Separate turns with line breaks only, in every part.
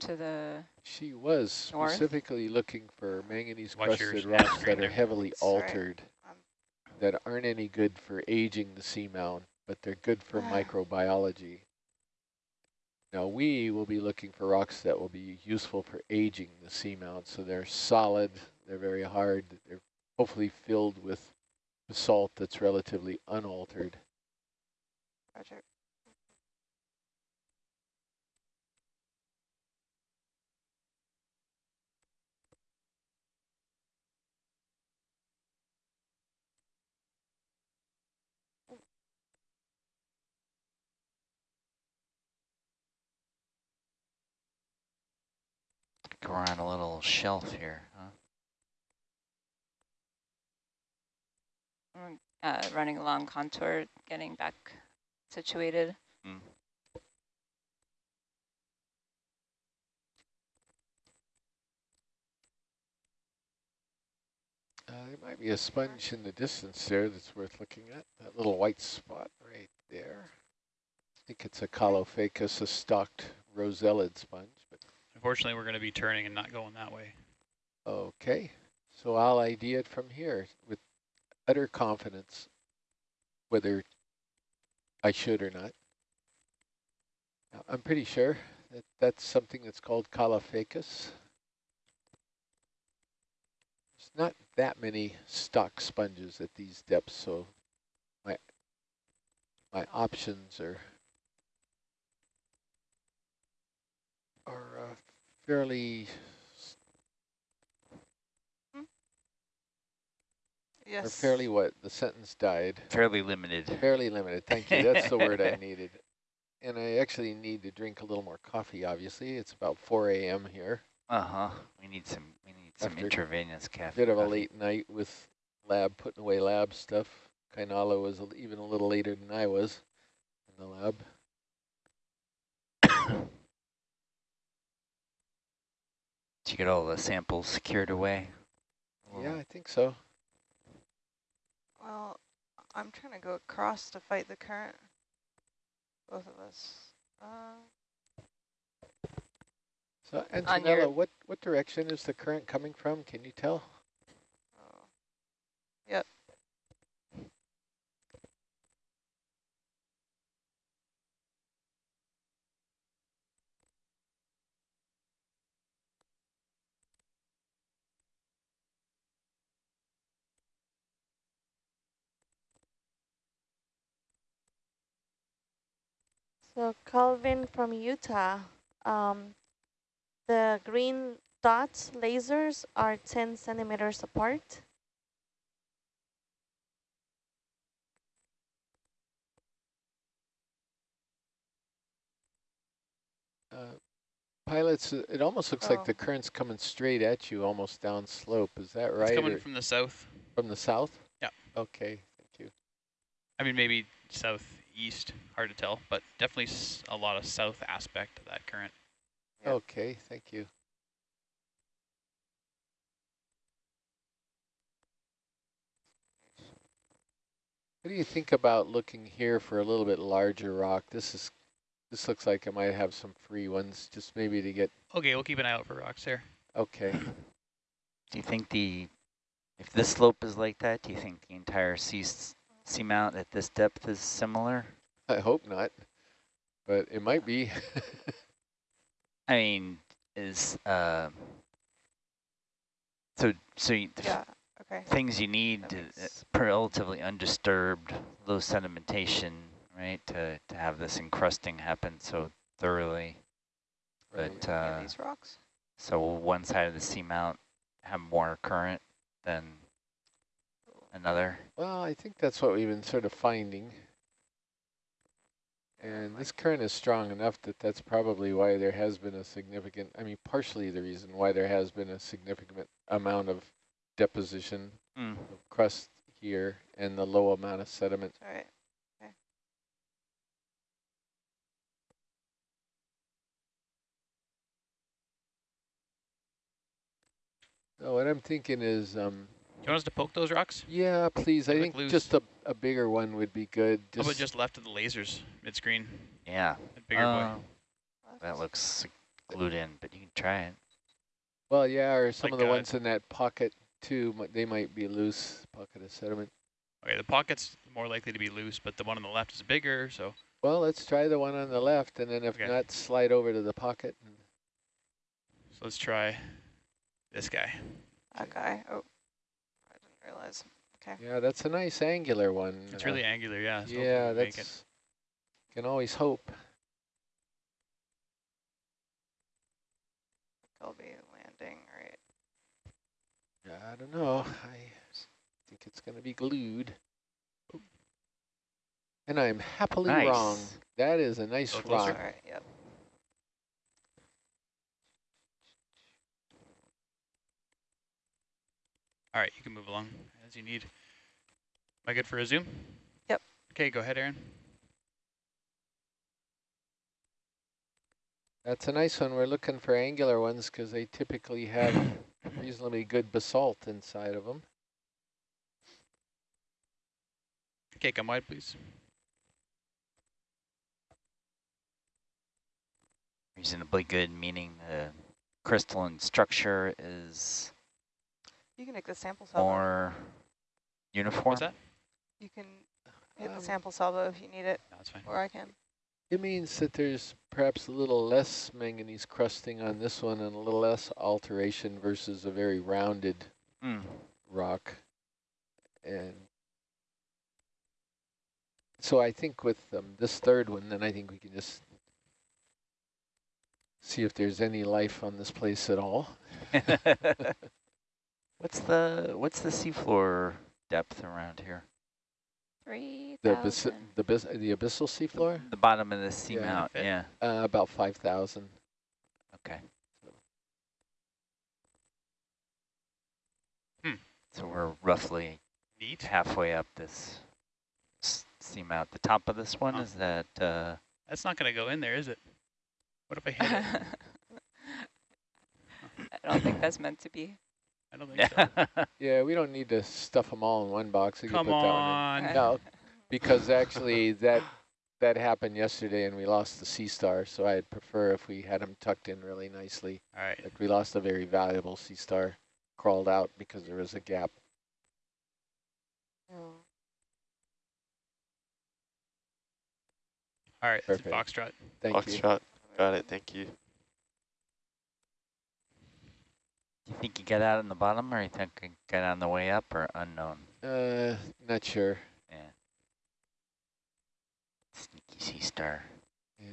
to the,
She was
North?
specifically looking for manganese
Watch
crusted rocks that are heavily
That's right.
altered,
Um,
that aren't any good for aging the seamount, but they're good for
Ah.
microbiology. Now we will be looking for rocks that will be useful for aging the seamount. So they're solid, they're very hard, they're hopefully filled with basalt that's relatively unaltered.
Roger.
Go on a little shelf here, huh?
mm, uh, running along contour, getting back situated.
Mm.
Uh, there might be a sponge in the distance there that's worth looking at. That little white spot right there. I think it's a Caulophacus, a stalked rosellid sponge.
Unfortunately, we're going to be turning and not going that way.
okay, so I'll ID it from here with utter confidence, whether I should or not. I'm pretty sure that that's something that's called Caulophacus. There's not that many stock sponges at these depths, so my my options are uh, fairly are
Yes.
fairly what the sentence died
Fairly limited.
fairly limited. Thank you. That's the word I needed. And I actually need to drink a little more coffee. Obviously, it's about 4 a.m. here.
Uh-huh. We need some we need some
After
intravenous caffeine.
Bit of a late night with lab putting away lab stuff. Kainala was even a little later than I was in the lab.
You get all the samples secured away?
Yeah, I think so.
Well, I'm trying to go across to fight the current. Both of us. Uh,
So Antonella, what what direction is the current coming from? Can you tell?
So Calvin from Utah, um, the green dots lasers are 10 centimeters apart.
Uh, pilots, uh, it almost looks
Oh.
like the current's coming straight at you, almost down slope. Is that right?
It's coming from the south.
from the south?
Yeah.
Okay, thank you.
I mean, maybe southeast, hard to tell, but definitely a lot of south aspect of that current.
Yep.
Okay, thank you. What do you think about looking here for a little bit larger rock? This is, this looks like it might have some free ones, just maybe to get,
Okay, we'll keep an eye out for rocks there.
okay.
Do you think the if this slope is like that, do you think the entire sea s- seamount at this depth is similar?
I hope not, but it might be.
I mean, is uh so so you,
Yeah. Okay.
things you need to, uh,
makes-
relatively undisturbed, low sedimentation, right, to to have this encrusting happen so thoroughly.
Right.
But
Yeah,
uh,
these rocks.
so will one side of the seamount have more current than another?
Well, I think that's what we've been sort of finding. And this current is strong enough that that's probably why there has been a significant, I mean, partially the reason why there has been a significant amount of deposition
Mm.
of crust here and the low amount of sediment.
All right.
So what I'm thinking is, um,
Do you want us to poke those rocks?
yeah, please, I think
loose.
just a, a bigger one would be good.
How about just left of the lasers, mid-screen?
Yeah.
A bigger
Uh,
boy.
That looks glued in, but you can try it.
Well, yeah, or some of the
uh,
ones in that pocket too, they might be loose, pocket of sediment.
Okay, the pocket's more likely to be loose, but the one on the left is bigger, so
Well, let's try the one on the left, and then if
Okay.
not, slide over to the pocket. and-
so let's try this guy.
That guy. Oh, I didn't. Okay.
Yeah, that's a nice angular one.
It's
uh,
really angular, yeah. so
yeah,
we
that's can always hope.
I'll be landing right.
I don't know. I think it's going to be glued. And I'm happily wrong. That is a nice
Go
rock.
All right. Yep.
All right, you can move along as you need. Am I good for a zoom?
Yep.
Okay, go ahead, Aaron.
That's a nice one. We're looking for angular ones because they typically have reasonably good basalt inside of them.
Okay, come wide, please.
Reasonably good, meaning the crystalline structure is
You can make the sample salvo.
more uniform.
What's that?
You can hit the sample salvo if you need it,
No, it's fine.
or I can.
It means that there's perhaps a little less manganese crusting on this one and a little less alteration versus a very rounded
Mm.
rock. And so I think with um, this third one, then I think we can just see if there's any life on this place at all.
what's the what's the seafloor depth around here?
Three
The abys the, bis the abyssal seafloor,
The bottom of the
Yeah.
seamount.
Fit.
Yeah.
uh, about 5,000.
Okay.
Hmm.
So we're roughly
Neat.
halfway up this s- seamount. The top of this one
Huh.
is that. Uh,
That's not going to go in there, is it? What if I hit it?
I don't think that's meant to be.
I don't think so.
Yeah, we don't need to stuff them all in one box. We
Come
put
on.
in. No, because actually that that happened yesterday and we lost the Sea Star, so I'd prefer if we had them tucked in really nicely.
All right.
Like we lost a very valuable Sea Star, crawled out because there was a gap.
Oh.
All right, that's a
Perfect.
foxtrot.
Thank you.
Foxtrot. Got it. Thank you.
do you think you get out on the bottom, or you think you get on the way up, or unknown?
Uh, not sure.
Yeah. Sneaky sea star.
Yeah.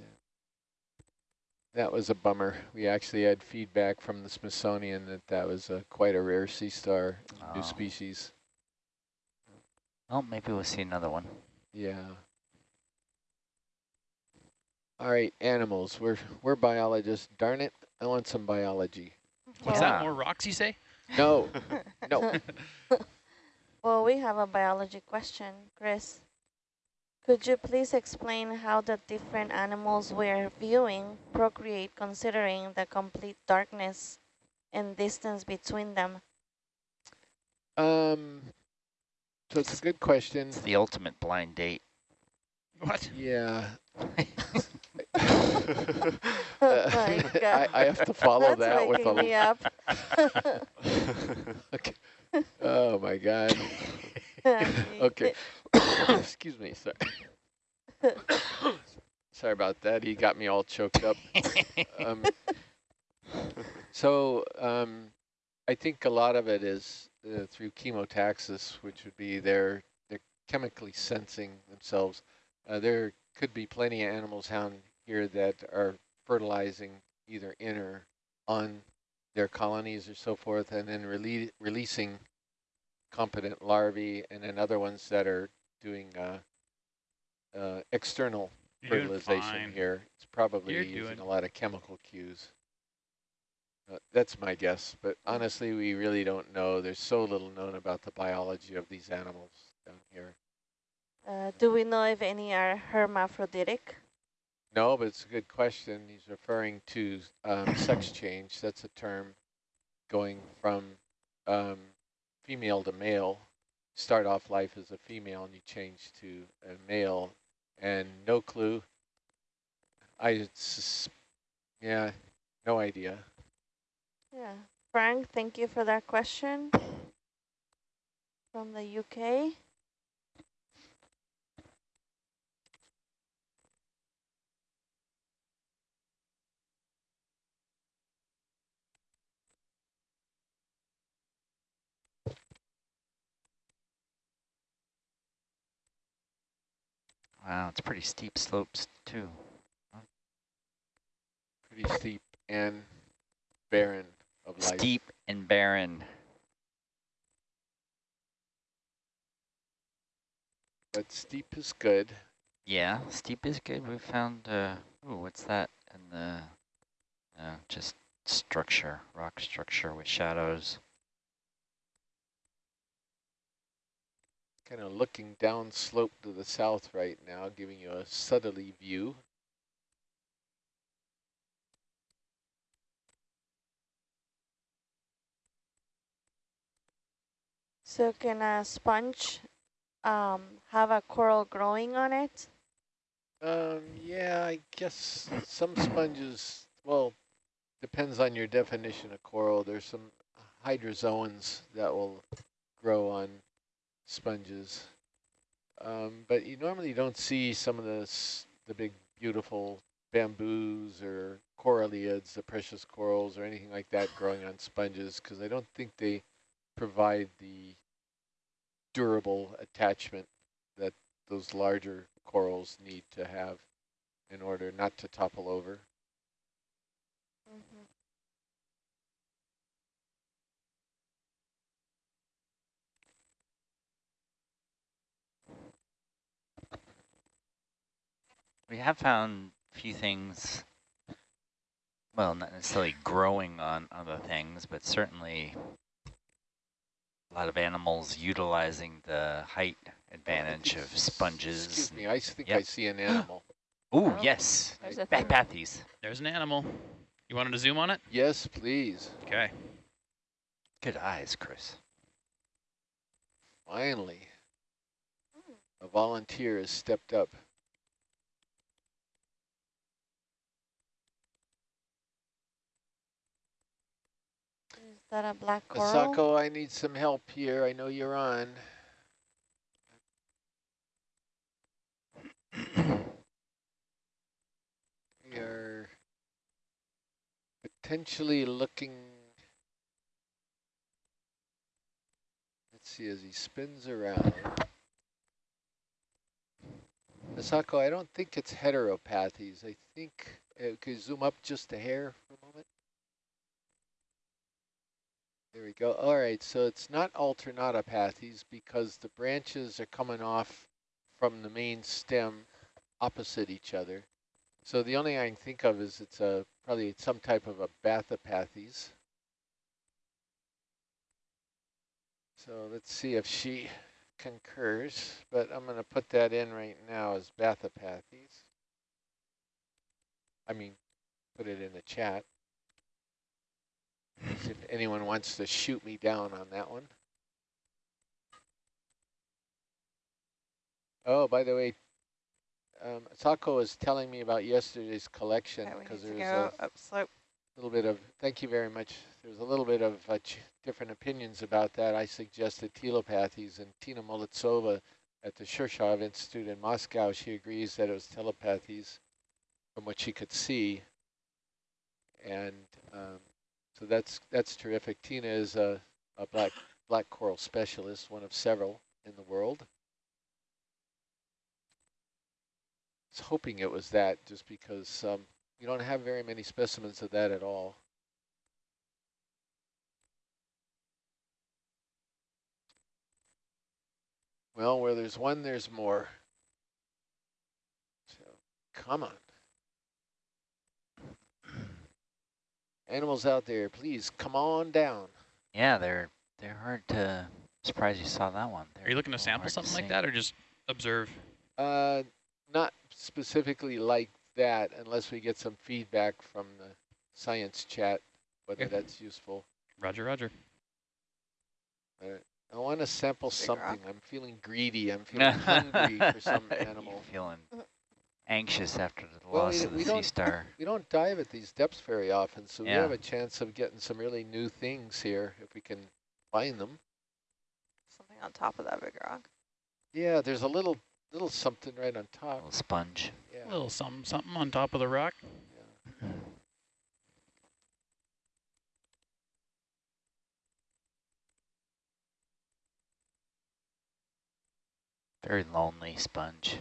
That was a bummer. We actually had feedback from the Smithsonian that that was a, quite a rare sea star, new
Oh.
species.
Well, maybe we'll see another one.
Yeah. All right, animals. We're we're biologists. Darn it! I want some biology.
What's
Yeah.
that? More rocks, you say?
No, no.
Well, we have a biology question, Chris. Could you please explain how the different animals we're viewing procreate considering the complete darkness and distance between them?
Um. So it's a good question.
It's the ultimate blind date.
What?
Yeah.
Oh
I, I have to follow
That's
that with
waking me
a.
up.
Okay. Oh my God. Okay. Excuse me. Sorry. Sorry about that. He got me all choked up. Um, so um, I think a lot of it is uh, through chemotaxis, which would be they're, they're chemically sensing themselves. Uh, there could be plenty of animals down here that are fertilizing either in or on their colonies or so forth, and then rele releasing competent larvae, and then other ones that are doing uh, uh, external
You're
fertilization
fine.
here. It's probably
You're
using
doing-
a lot of chemical cues. Uh, that's my guess, but honestly, we really don't know. There's so little known about the biology of these animals down here.
Uh, do we know if any are hermaphroditic?
No, but it's a good question. He's referring to um, sex change. That's a term going from um, female to male. Start off life as a female and you change to a male, and no clue. I, yeah, no idea.
Yeah. Frank, thank you for that question from the UK.
Wow, it's pretty steep slopes too.
Pretty steep and barren of life.
Steep and barren.
But steep is good.
Yeah, steep is good. We found, uh, ooh, what's that? in the, uh, just structure, rock structure with shadows.
Kind of looking down slope to the south right now, giving you a southerly view.
So can a sponge um, have a coral growing on it?
Um, yeah, I guess some sponges, well, depends on your definition of coral. There's some hydrozoans that will grow on sponges. Um, but you normally don't see some of the, the big, beautiful bamboos or coralliids, the precious corals or anything like that growing on sponges because I don't think they provide the durable attachment that those larger corals need to have in order not to topple over.
We have found a few things, well, not necessarily growing on other things, but certainly a lot of animals utilizing the height advantage of sponges.
Excuse me, I think I see an animal.
Ooh,
Oh,
yes,
There's a
back
thing.
pathies.
There's an animal. You wanted to zoom on it?
Yes, please.
Okay.
Good eyes, Chris.
Finally, a volunteer has stepped up.
Is that a black coral?
Asako, I need some help here. I know you're on. We are potentially looking. Let's see as he spins around. Asako, I don't think it's Heteropathes. I think, uh, could you zoom up just a hair for a moment? There we go. All right, so it's not Alternatipathes because the branches are coming off from the main stem opposite each other. So the only I can think of is it's a probably some type of a Bathypathes. So let's see if she concurs, but I'm going to put that in right now as Bathypathes. I mean, put it in the chat. If anyone wants to shoot me down on that one. Oh, by the way, um, Sako was telling me about yesterday's collection because there's a
upslope.
little bit of, thank you very much. There's a little bit of uh, ch- different opinions about that. I suggested Telopathes and Tina Molodtsova at the Shirshov Institute in Moscow, she agrees that it was Telopathes from what she could see. And um, so that's that's terrific. Tina is a, a black black coral specialist, one of several in the world. I was hoping it was that just because um, you don't have very many specimens of that at all. Well, where there's one, there's more. So, come on. Animals out there, please come on down.
Yeah, they're they're hard to. Surprised you saw that one.
Are you looking to sample something like that or just observe?
Uh, not specifically like that, unless we get some feedback from the science chat, whether
Okay.
that's useful.
Roger, roger.
I want to sample
Big
something.
rock.
I'm feeling greedy. I'm feeling hungry for some
You
animal.
feeling anxious after the
Well,
loss
we-
of the sea
don't-
star.
We don't dive at these depths very often, so we have a chance of getting some really new things here if we can find them.
Something on top of that big rock.
Yeah, there's a little little something right on top.
little sponge.
Yeah.
A little something, something on top of the rock.
yeah.
Very lonely sponge.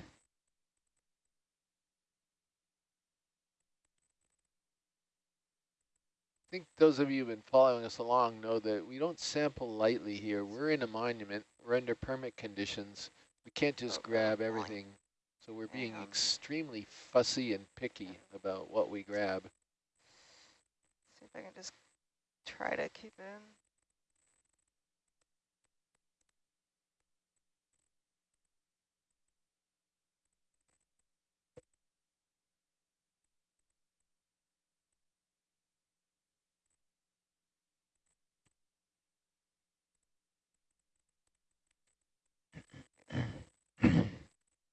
I think those of you who've been following us along know that we don't sample lightly here. We're in a monument. We're under permit conditions. We can't just grab everything. So we're being extremely fussy and picky about what we grab.
See if I can just try to keep in.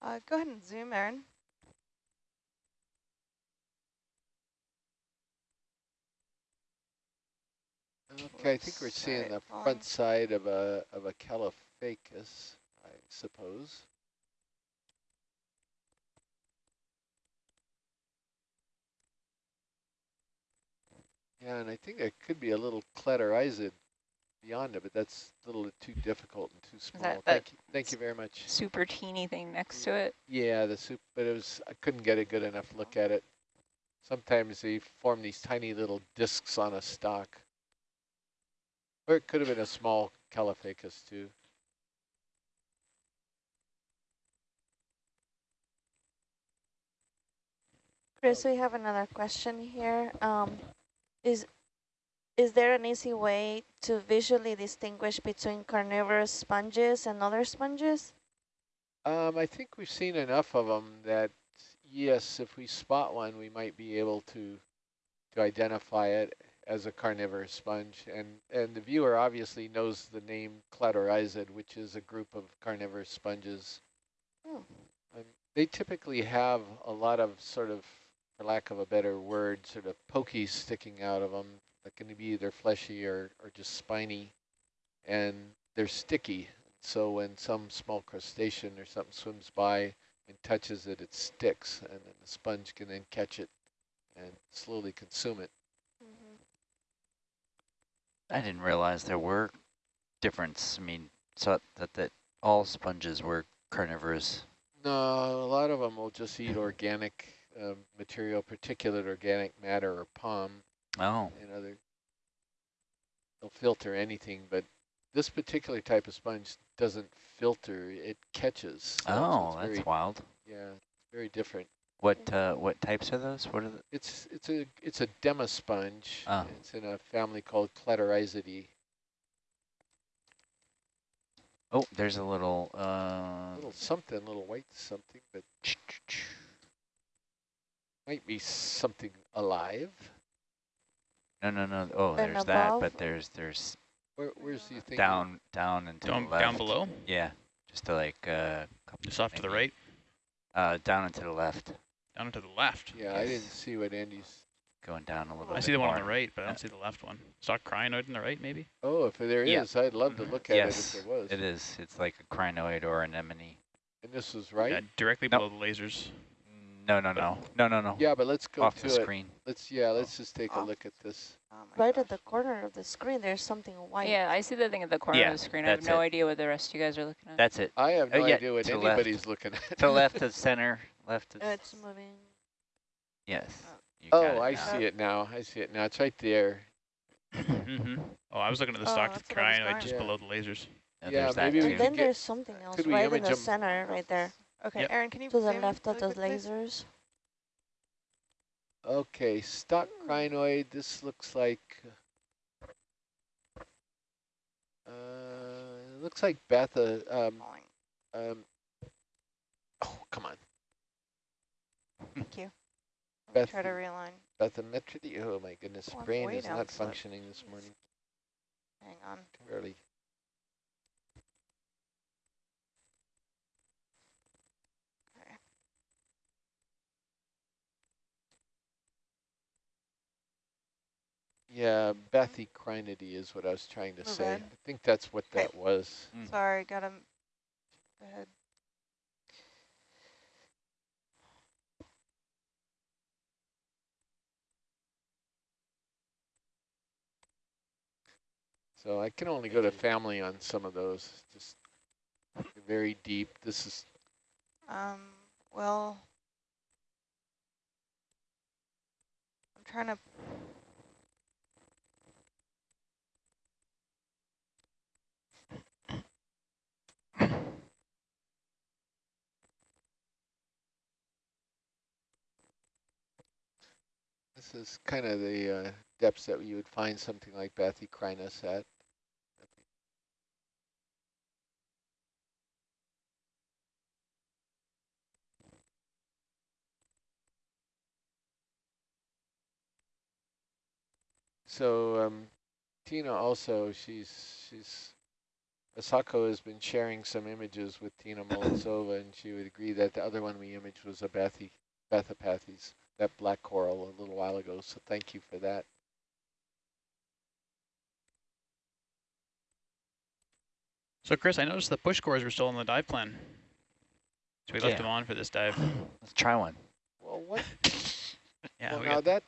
Uh, go ahead and zoom, Aaron.
Okay, I think we're seeing the front side of a of a Caulophacus, I suppose. Yeah, and I think there could be a little Cladorhizid beyond it, but that's a little too difficult and too small.
that-
thank you, thank you very much.
Super teeny thing next to it.
Yeah, the soup, but it was I couldn't get a good enough look at it. Sometimes they form these tiny little discs on a stalk. Or it could have been a small Caulophacus too.
Chris, we have another question here. Um, is is there an easy way to visually distinguish between carnivorous sponges and other sponges?
Um, I think we've seen enough of them that yes, if we spot one, we might be able to to identify it as a carnivorous sponge. And and the viewer obviously knows the name Cladorhizid, which is a group of carnivorous sponges.
Oh.
Um, they typically have a lot of sort of, for lack of a better word, sort of pokies sticking out of them that can be either fleshy or, or just spiny. And they're sticky. So when some small crustacean or something swims by and touches it, it sticks. And then the sponge can then catch it and slowly consume it.
I didn't realize there were difference. I mean, so that that all sponges were carnivorous.
No, a lot of them will just eat organic um, material, particulate organic matter or POM.
Oh,
and other they'll filter anything but this particular type of sponge doesn't filter it catches so
oh, that's
very,
wild.
yeah it's very different
What uh, what types are those? What are the?
it's it's a it's a demosponge
Ah.
it's in a family called Cladorhizidae
Oh, there's a little. Uh,
little something little white something but might be something alive
no, no, no. Oh,
And
there's that, but there's there's
Where, where's the thing
down down and to
Down,
the left.
down below,
Yeah, just to like uh, couple
just off to the right,
Uh, down and to the left,
down and to the left.
yeah I didn't see what Andy's
going down a little.
I
bit
see the one on the right, but I don't see the left one. Saw crinoid on the right, maybe?
oh if there is,
Yeah.
I'd love to
Mhm.
look at
Yes,
it if there was
it is. It's like a crinoid or anemone.
and this is right
Yeah, directly
Nope.
below the lasers.
No, no, no, no, no, no.
yeah but let's go
Off
to
the
it
screen.
let's yeah let's just take a look at this
Oh
Right
gosh.
at the corner of the screen, there's something white.
Yeah, I see the thing at the corner
Yeah,
of the screen. I have no
it.
idea what the rest of you guys are looking at.
That's it.
I have
Oh,
no
yeah,
idea what
to the left.
anybody's looking at.
To the left of center, left of.
It's moving.
Yes.
Oh.
oh, I
now.
see it now. I see it now. It's right there.
mm-hmm. Oh, I was looking at the
Oh,
stock
that's what I was
crinoid
going
just
Yeah.
below the lasers.
Yeah,
Yeah,
there's that
maybe we
too.
And then
get-
there's something else
could
right in the center, right there,
Okay,
Yep.
Aaron, can you
to the left of those
quick, please?
lasers.
Okay, stock crinoid. This looks like. Uh, it looks like Betha. Um, um. Oh, come on,
Thank you. Let me
Beth-
try to realign.
Bathymetry. Oh my goodness,
Oh,
brain is not functioning this morning.
Hang on.
Barely.
Okay.
Yeah, Bethy Bathycrinidae is what I was trying to
My
say.
bad.
I think that's what that was.
Mm.
Sorry, got him. Go ahead.
So I can only go to family on some of those, just very deep. This is,
Um, well, I'm trying to.
This is kind of the uh, depths that you would find something like Bathycrinus at. So um, Tina also, she's, she's, Asako has been sharing some images with Tina Molodtsova and she would agree that the other one we imaged was a Bathy, Bathypathes, that black coral a little while ago. So thank you for that.
So Chris, I noticed the push cores were still on the dive plan. So we left them on for this dive.
Let's try one.
Well, what?
Yeah,
well,
we
now that,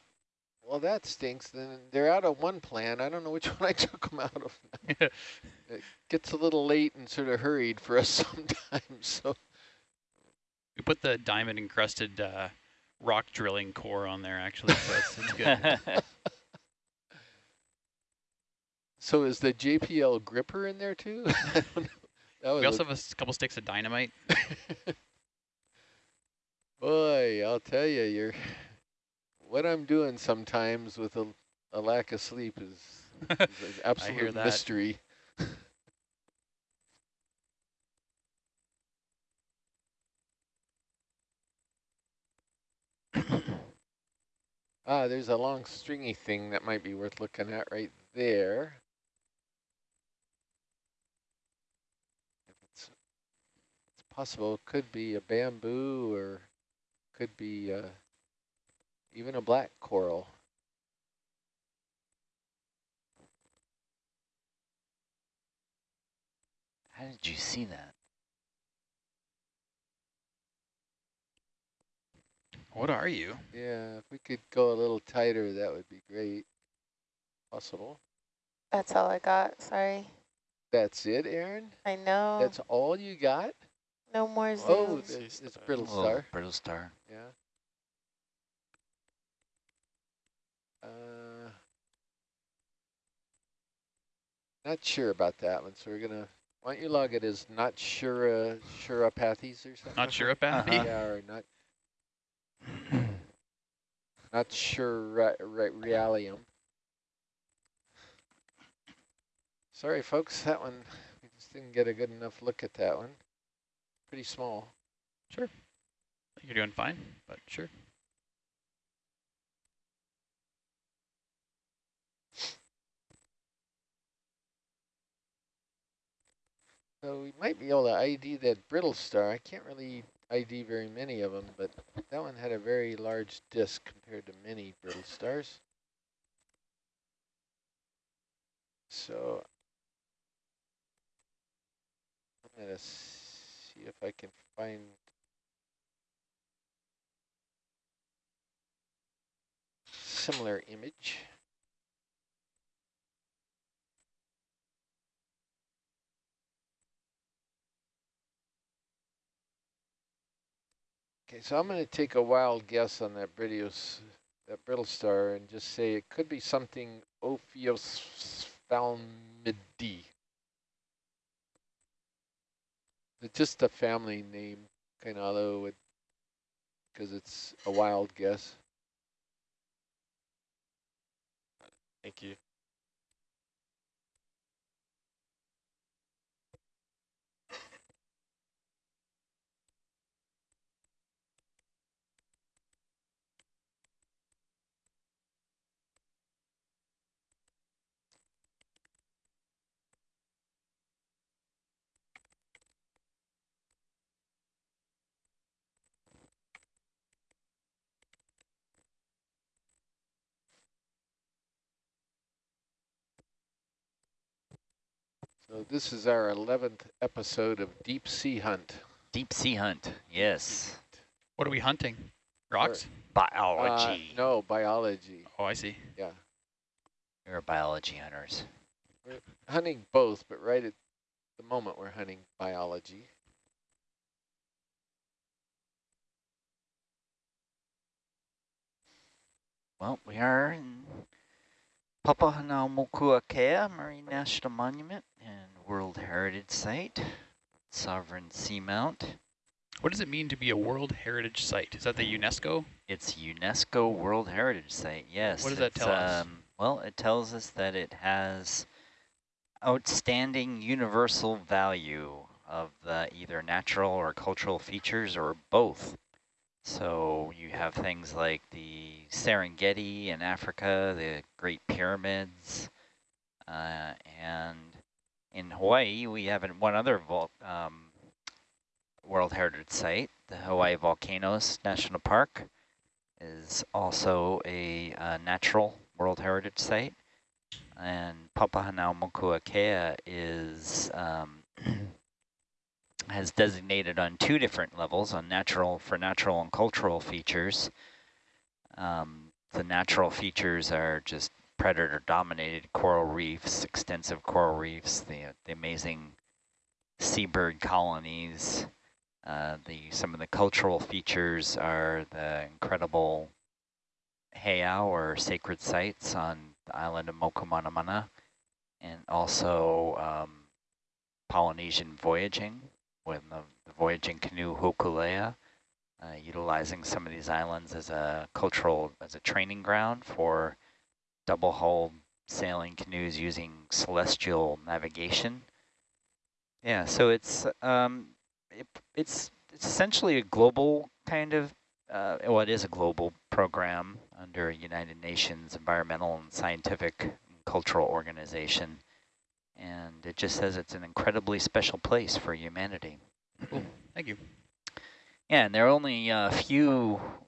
well, that stinks. Then they're out of one plan. I don't know which one I took them out of. It gets a little late and sort of hurried for us sometimes. So
we put the diamond encrusted uh, rock drilling core on there actually, so it's, it's good.
So is the JPL gripper in there too? I don't know. That was
we also have a couple sticks of dynamite.
boy, I'll tell you, you're what I'm doing sometimes with a, a lack of sleep is, is an absolute mystery. Ah, there's a long stringy thing that might be worth looking at right there. It's, it's possible, it could be a bamboo or could be uh, even a black coral.
How did you see that?
What are you?
Yeah, if we could go a little tighter, that would be great. Possible.
That's all I got. Sorry.
That's it, Aaron?
I know.
That's all you got?
no more
Oh,
zooms.
it's, it's brittle
Little
star.
Brittle star.
Yeah. Uh, not sure about that one, so we're gonna. Why don't you log it as not sure, uh, sureopathies or something?
Not sure about
Uh-huh.
Yeah, or not. Not sure, right, right, realium. Sorry, folks, that one, we just didn't get a good enough look at that one. Pretty small.
Sure. You're doing fine, but sure.
So we might be able to ID that brittle star. I can't really ID very many of them, but that one had a very large disk compared to many brittle stars. So I'm going to see if I can find similar image. Okay, so I'm going to take a wild guess on that Britios, that brittle star, and just say it could be something Ophiosphalmidae. It's just a family name, kind of, because it's a wild guess.
Thank you.
So this is our 11th episode of Deep Sea Hunt.
Deep sea hunt. Yes.
What are we hunting? Rocks?
Biology.
Uh, no, biology.
Oh, I see.
Yeah.
We're biology hunters.
Hunting both, but right at the moment we're hunting biology.
Well, we are in Papahanaumokuakea Marine National Monument and World Heritage Site, Sovereign Seamount.
What does it mean to be a World Heritage Site? Is that the UNESCO?
It's UNESCO World Heritage Site, yes.
What does that tell us?
um, Well, it tells us that it has outstanding universal value of the either natural or cultural features or both. So you have things like the Serengeti in Africa, the Great Pyramids, uh, and in Hawaii we have one other um, World Heritage Site, the Hawaii Volcanoes National Park is also a natural World Heritage Site. And Papahanaumokuakea is um, has designated on two different levels on natural for natural and cultural features. Um, the natural features are just predator dominated coral reefs, extensive coral reefs, the, the amazing seabird colonies. Uh, the some of the cultural features are the incredible heiau or sacred sites on the island of Mokumanamana, and also um, Polynesian voyaging with the, the voyaging canoe Hokulea, uh, utilizing some of these islands as a cultural, as a training ground for double-hulled sailing canoes using celestial navigation. Yeah, so it's um, it, it's it's essentially a global kind of uh, well, it is a global program under United Nations Environmental and Scientific and Cultural Organization, and it just says it's an incredibly special place for humanity.
Cool. Thank you.
Yeah, and there are only a few nat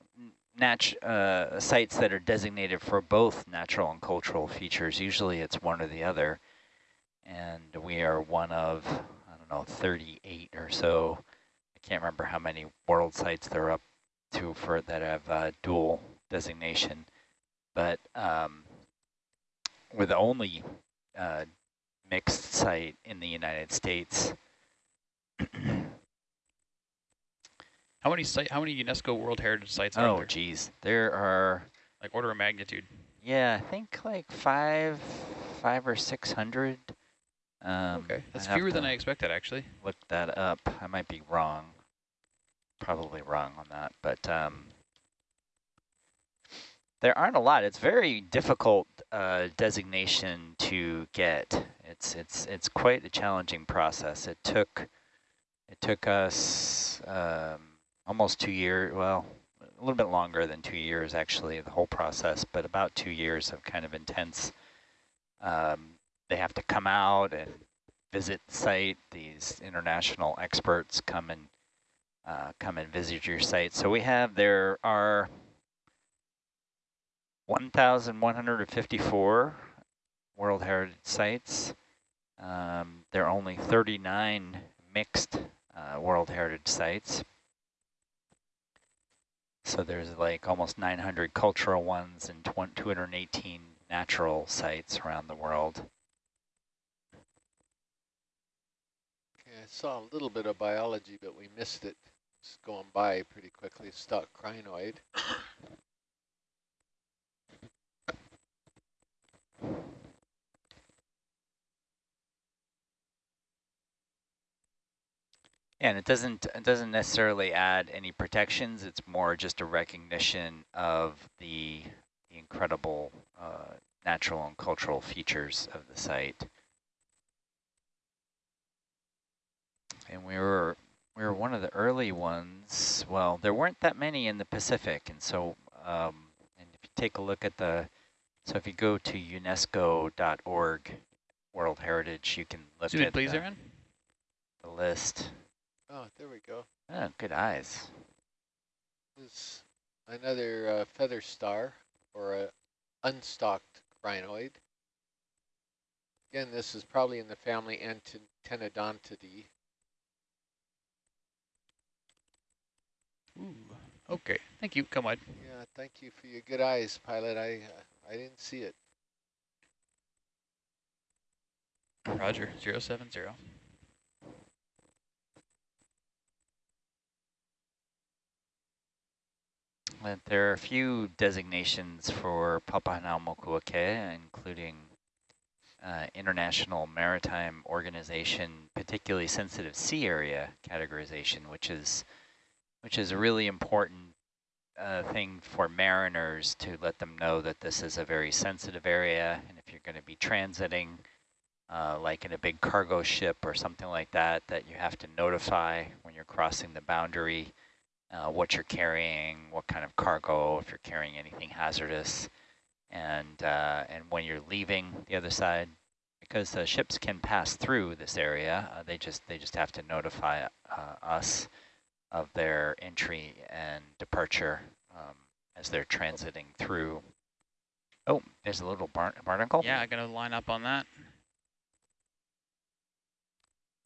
uh, sites that are designated for both natural and cultural features. Usually it's one or the other, and we are one of, I don't know, 38 or so. I can't remember how many world sites there are up to for that have uh, dual designation, but um, we're the only uh, mixed site in the United States.
How many site? How many UNESCO World Heritage Sites are there?
oh,
there?
geez, there are.
Like order of magnitude.
Yeah, I think like five, five or six hundred. Um,
okay, that's fewer than I expected, actually.
Look that up. I might be wrong. Probably wrong on that, but um, there aren't a lot. It's very difficult uh, designation to get. It's it's it's quite a challenging process. It took it took us um, almost two years. Well, a little bit longer than two years actually, the whole process, but about two years of kind of intense. Um, they have to come out and visit the site. These international experts come and uh, come and visit your site. So we have there are 1,154 World Heritage Sites. Um, there are only 39 mixed uh, World Heritage Sites. So there's like almost 900 cultural ones and 218 natural sites around the world.
Okay, I saw a little bit of biology, but we missed it. It's going by pretty quickly. Stock crinoid.
And it doesn't it doesn't necessarily add any protections. It's more just a recognition of the, the incredible uh, natural and cultural features of the site. And we were we were one of the early ones. Well, there weren't that many in the Pacific, and so um, and if you take a look at the so if you go to UNESCO.org World Heritage, you can look
in,
at
please,
the,
Aaron.
the list.
Oh, there we go.
Oh, good eyes.
This is another uh, feather star or a unstocked crinoid. Again, this is probably in the family Antedonidae.
Ooh, okay. Thank you. Come on.
Yeah, thank you for your good eyes, pilot. I uh, I didn't see it.
Roger. Zero seven zero.
There are a few designations for Papahanaumokuakea, including uh, International Maritime Organization, particularly sensitive sea area categorization, which is which is a really important uh, thing for mariners to let them know that this is a very sensitive area, and if you're going to be transiting, uh, like in a big cargo ship or something like that, that you have to notify when you're crossing the boundary uh, what you're carrying, what kind of cargo, if you're carrying anything hazardous, and uh, and when you're leaving the other side, because the ships can pass through this area, uh, they just they just have to notify uh, us of their entry and departure um, as they're transiting through. Oh, there's a little bar barnacle.
Yeah, I'm gonna line up on that.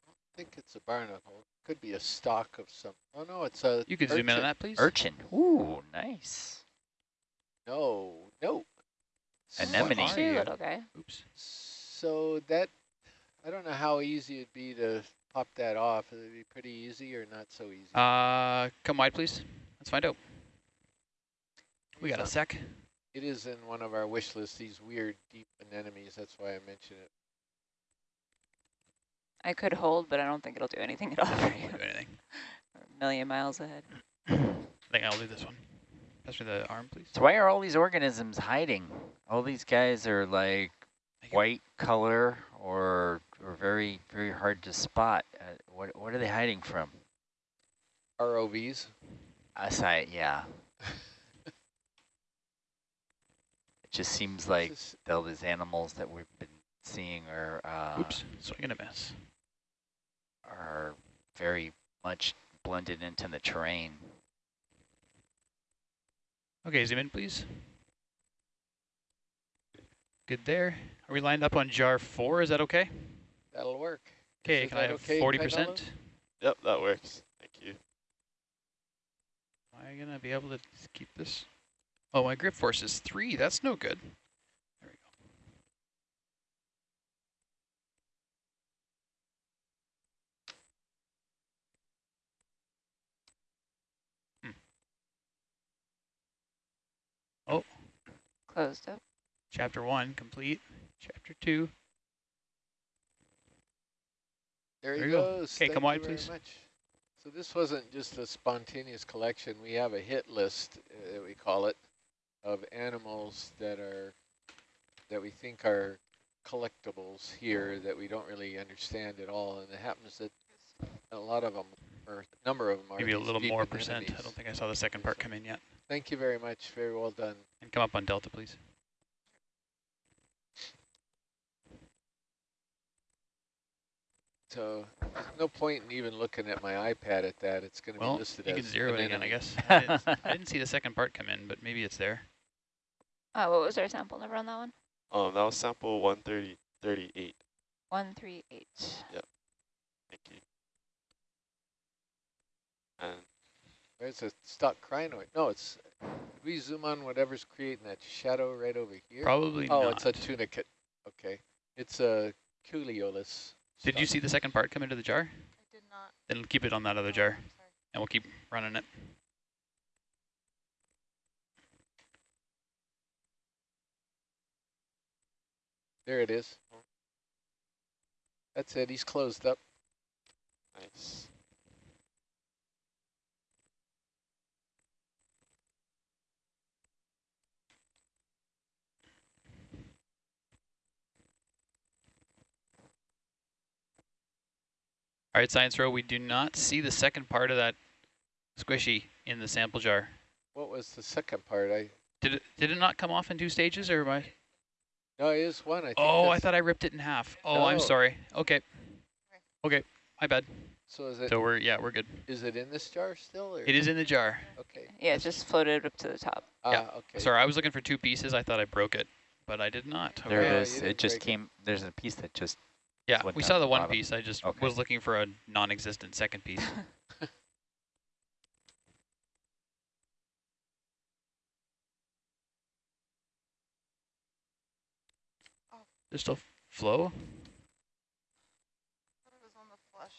I think it's a barnacle. Could be a stock of some. Oh no, it's a.
You could zoom in on that, please.
Urchin. Ooh, nice.
No, no.
Anemone.
What are
Cute
you?
little guy.
Oops.
So that, I don't know how easy it'd be to pop that off. It'd be pretty easy or not so easy.
Uh, come wide, please. Let's find out. We got a sec.
It is in one of our wish lists, these weird deep anemones. That's why I mentioned it.
I could hold, but I don't think it'll do anything at all for you.
Do anything.
We're a million miles ahead.
I think I'll do this one. Pass me the arm, please.
So why are all these organisms hiding? All these guys are like white color or or very very hard to spot. Uh, what what are they hiding from?
ROVs.
Aside, yeah. it just seems like all these animals that we've been seeing are uh,
Oops. Swing and a miss.
Are very much blended into the terrain.
Okay, zoom in, please. Good there. Are we lined up on jar four? Is that okay?
That'll work.
Okay, can I have
okay,
forty
Kainalo?
percent?
Yep, that works. Thank you.
Am I gonna be able to keep this? Oh, my grip force is three. That's no good. There we go. Hmm. Oh,
Closed up.
chapter one complete. Chapter two.
There,
There
he
you go.
goes.
Okay,
Thank
come
you
wide, please.
Much. So this wasn't just a spontaneous collection. We have a hit list, uh, that we call it, of animals that are that we think are collectibles here that we don't really understand at all. And it happens that a lot of them, or a number of them, are
Maybe a little more percent. I don't think I saw the second part come in yet.
Thank you very much. Very well done.
And come up on Delta, please.
So there's no point in even looking at my iPad at that. It's going to
Well,
be listed
you
as
can zero
an
it again, I guess. I didn't, I didn't see the second part come in, but maybe it's there.
Oh, what was our sample number on that one?
Um, that was sample 13038.
138. Yep.
Thank you. And
There's a stock crinoid. No, it's. We zoom on whatever's creating that shadow right over here.
Probably
oh,
not.
it's a tunicate. Okay, it's a culeolus.
Did you see the second part come into the jar?
I did not.
Then keep it on that other
oh,
jar,
sorry.
and we'll keep running it.
There it is. That's it. He's closed up.
nice.
All right, science row, we do not see the second part of that squishy in the sample jar.
What was the second part? I
Did it did it not come off in two stages, or am I?
no, it is one. I think.
Oh, I thought I ripped it in half. Oh, I'm sorry. Okay. Okay, my bad.
So is it?
So we're yeah, we're good.
Is it in this jar still? Or?
It is in the jar.
Okay.
Yeah, it just floated up to the top.
Ah,
yeah.
okay.
Sorry, I was looking for two pieces. I thought I broke it. but I did not.
There
Yeah,
it
you
It just
break it.
came, there's a piece that just,
Yeah, we saw the
the
one
bottom.
piece. I just
Okay.
was looking for a non-existent second piece.
Oh.
There's still flow?
thought it was on the flush.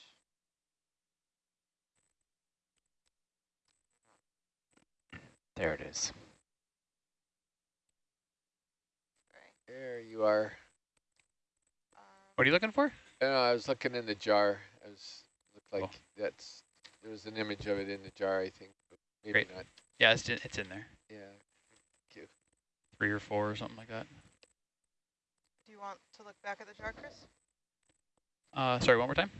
there it is.
There you are.
What are you looking for?
I know, I was looking in the jar. I was, looked like
Cool.
that's, there was an image of it in the jar, I think, but maybe
Great.
not.
Yeah, it's in, it's in there.
Yeah.
Three or four or something like that.
do you want to look back at the jar, Chris?
Uh, sorry, one more time?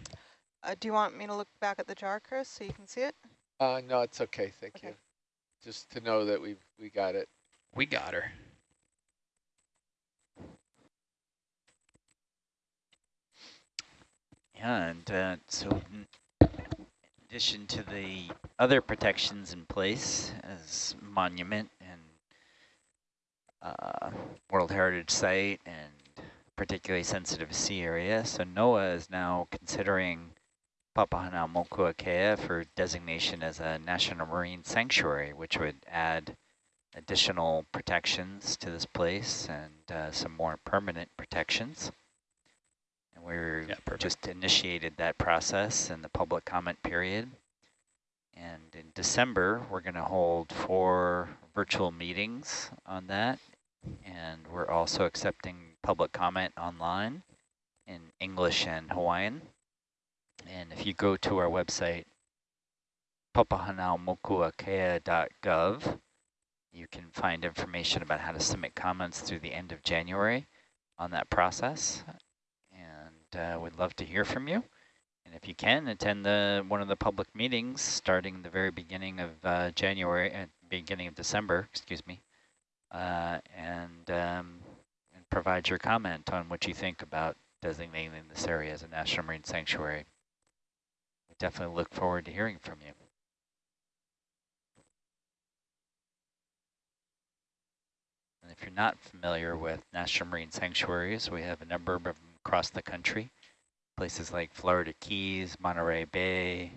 Uh, do you want me to look back at the jar, Chris, so you can see it?
Uh, no, it's okay, thank
Okay.
you. Just to know that we we got it.
We got her.
Yeah, and uh, so in addition to the other protections in place as monument and uh, World Heritage Site and particularly sensitive sea area, so NOAA is now considering Papahanaumokuakea for designation as a National Marine Sanctuary, which would add additional protections to this place and uh, some more permanent protections. We're
Yeah,
just initiated that process in the public comment period. And in December, we're going to hold four virtual meetings on that. And we're also accepting public comment online in English and Hawaiian. And if you go to our website, papahanaumokuakea.gov, you can find information about how to submit comments through the end of January on that process uh, we'd love to hear from you. And if you can, attend the one of the public meetings starting the very beginning of uh, January, uh, beginning of December, excuse me, uh, and um, and provide your comment on what you think about designating this area as a national marine sanctuary. We definitely look forward to hearing from you. And if you're not familiar with national marine sanctuaries, we have a number of across the country. Places like Florida Keys, Monterey Bay,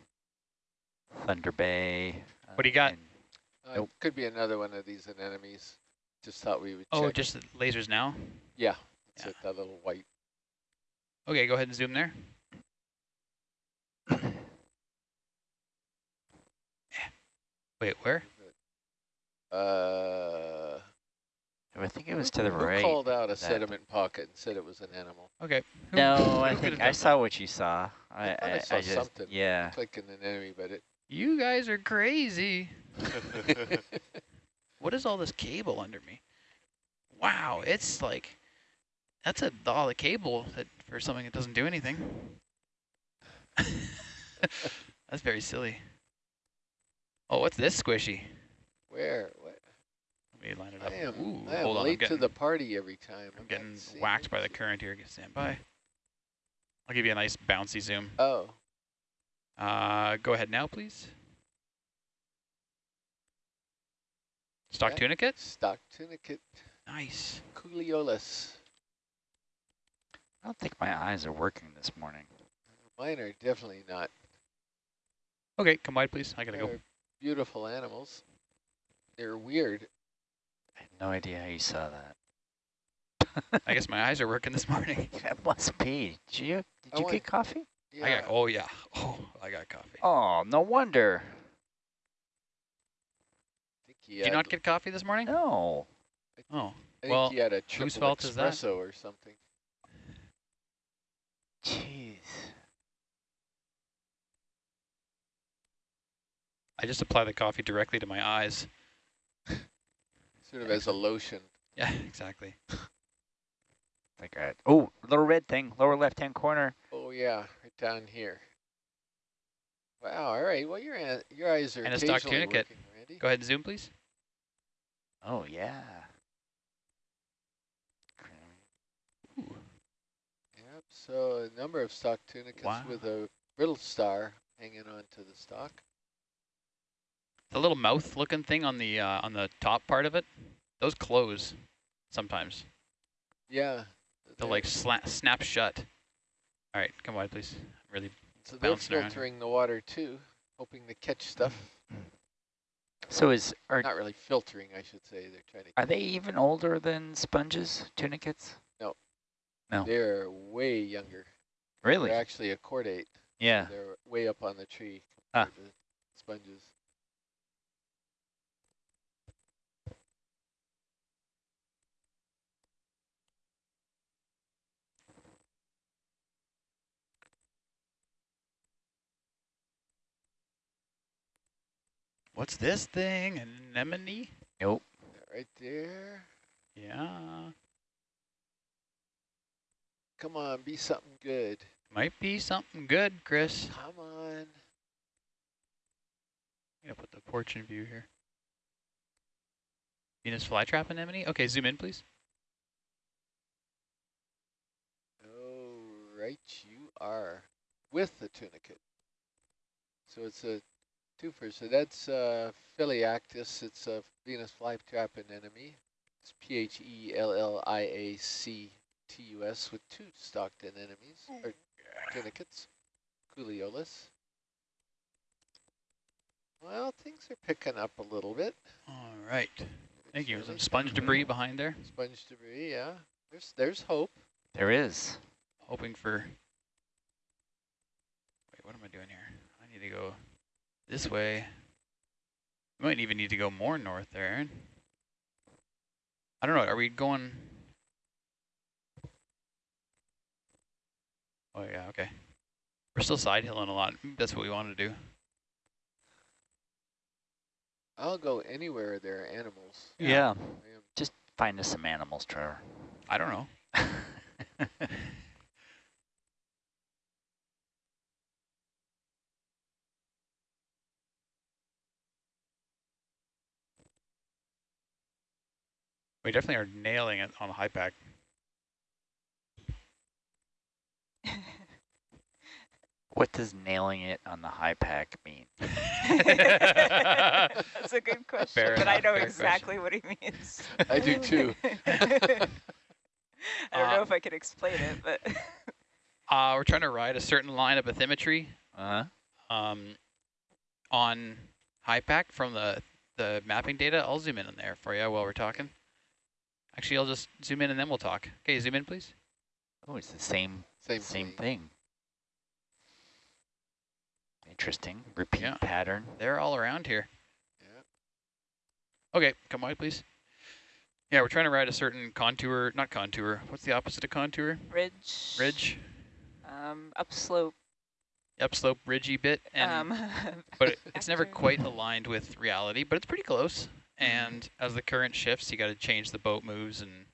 Thunder Bay.
What do you got?
and
Uh,
Nope.
Could be another one of these anemones. Just thought we would
Oh,
check.
just lasers now?
Yeah, it's
Yeah.
it, that little white.
Okay, go ahead and zoom there. Wait, where?
Uh, Oh,
I think it was to the
who
right.
called out a sediment pocket and said it was an animal?
Okay. Who-
No, I think I saw what you saw. I,
thought I saw
just,
something.
Yeah.
Click an anemone, but it.
You guys are crazy. What is all this cable under me? Wow, it's like, that's a all the cable that for something that doesn't do anything. that's very silly. Oh, what's this squishy?
Where? What?
Me line it up.
I am.
Ooh,
I am
hold on, I'm
late
getting,
to the party every time.
I'm
not
getting whacked by the current here. Stand by. I'll give you a nice bouncy zoom.
Oh,
Uh, go ahead now, please. Stock
Yeah.
tunicate?
stock tunicate
Nice.
culeolus.
I don't think my eyes are working this morning.
Mine are definitely not.
Okay, come wide, please. I gotta go.
They're beautiful animals. They're weird.
I have no idea how you saw that.
I guess my eyes are working this morning.
That must be. Did you, did
I
you
want-
get coffee?
Yeah.
I got. Oh yeah. Oh, I got coffee.
Oh, no wonder.
I think he
Did you not get coffee this morning?
No.
Oh,
I think
well,
he had a
whose
triple
fault is that?
or something.
Jeez.
I just apply the coffee directly to my eyes.
Sort of as a lotion.
Yeah, exactly.
Like a, oh, little red thing, lower left-hand corner.
Oh yeah, right down here. Wow. All right. Well, your your eyes are
And a stock
occasionally
tunicate.
working, Randy.
Go ahead and zoom, please.
Oh, yeah.
Yep. So a number of stock tunicates
Wow.
with a brittle star hanging onto the stock.
The little mouth-looking thing on the uh, on the top part of it, those close sometimes.
Yeah.
They'll
they're-
like sla snap shut. All right, come wide, please. I'm Really,
So they're
bouncing around.
filtering the water too, hoping to catch stuff.
So is are
Not really filtering, I should say. They're trying to.
are they even older than sponges, tunicates? no. No.
They're way younger.
Really?
They're actually a chordate. so
Yeah.
They're way up on the tree
Ah.
compared sponges.
What's this thing? An Anemone?
Nope.
Right there.
Yeah,
Come on, be something good.
might be something good, Chris.
Come on.
I'm gonna put the porch in view here. Venus flytrap anemone? Okay, zoom in, please.
Oh, right you are. With the tunicate. So it's a twofer. So that's uh, Phelliactis. It's a Venus flytrap anemone. It's P-H-E-L-L-I-A-C-T-U-S with two stalked anemones, or tunicates. Culeolus. Well, things are picking up a little bit.
All right. Thank you.
It's
Some sponge debris behind there.
Sponge debris, yeah. There's there's hope.
There is.
Hoping for... Wait, what am I doing here? I need to go this way. We might even need to go more north there, Aaron. I don't know. Are we going... Oh, yeah, okay. We're still side hilling a lot. That's what we want to do.
I'll go anywhere there are animals.
Yeah.
I am
Find us some animals, Trevor.
I don't know. We definitely are nailing it on the HiPAC.
what does nailing it on the high pack mean?
That's a good question,
Fair
but I know
fair
exactly what he means.
I do too.
I don't
Uh,
know if I could explain it, but
Uh, we're trying to ride a certain line of bathymetry
Uh-huh.
um, on HiPAC from the, the mapping data. I'll zoom in on there for you while we're talking. Actually, I'll just zoom in and then we'll talk. Okay, zoom in, please.
Oh, it's the same
Same,
same
thing.
thing. Interesting. Repeat
Yeah.
pattern.
They're all around here.
Yeah.
Okay, come wide, please. Yeah, we're trying to ride a certain contour, not contour. What's the opposite of contour?
ridge,
Ridge,
um, upslope,
upslope, ridgy bit, and
um,
but it- it's never quite aligned with reality, but it's pretty close. And as the current shifts, you got to change the boat moves and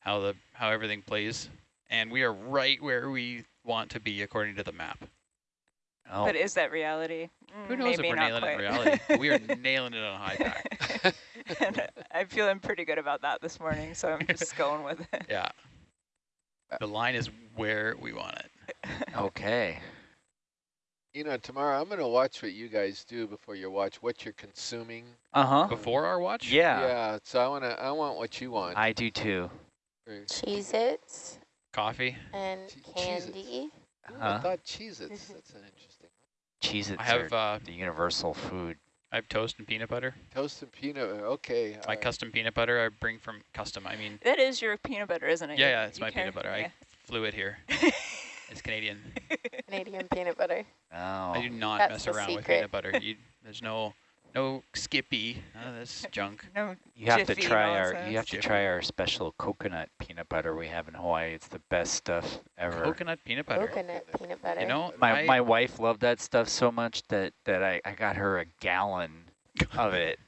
how the how everything plays. And we are right where we want to be according to the map.
Oh,
But is that reality?
Who
Mm,
knows
Maybe
if we're
not
nailing it in
quite.
reality? we are nailing it on
HiPAC. I'm feeling pretty good about that this morning, so I'm just going with it.
Yeah. The line is where we want it.
okay.
You know, tomorrow I'm going to watch what you guys do before you watch what you're consuming.
Uh-huh.
Before our watch?
Yeah,
Yeah, so I want to I want what you want.
I do too.
Or-
Cheez-Its
Coffee.
and
Che-
candy.
Ooh,
Uh-huh.
I thought Cheez-Its. That's an interesting.
Cheez-Its
I have
are
uh,
the universal food.
I have toast and peanut butter.
Toast and peanut. butter, Okay.
My
uh,
custom peanut butter I bring from custom. I mean,
That is your peanut butter, isn't it?
yeah, yeah, it's
you
my
care-
peanut butter. I flew it here.
yeah.
It's Canadian.
Canadian peanut butter.
Oh.
I do not
That's
mess
the
around with peanut butter. You, there's no no Skippy, none of this junk.
no,
You have to
Jiffy
try our you have to try our special coconut peanut butter we have in Hawaii. It's the best stuff ever.
Coconut peanut butter.
Coconut peanut butter.
You know,
My
I-
my wife loved that stuff so much that that I I got her a gallon of it,